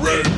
Red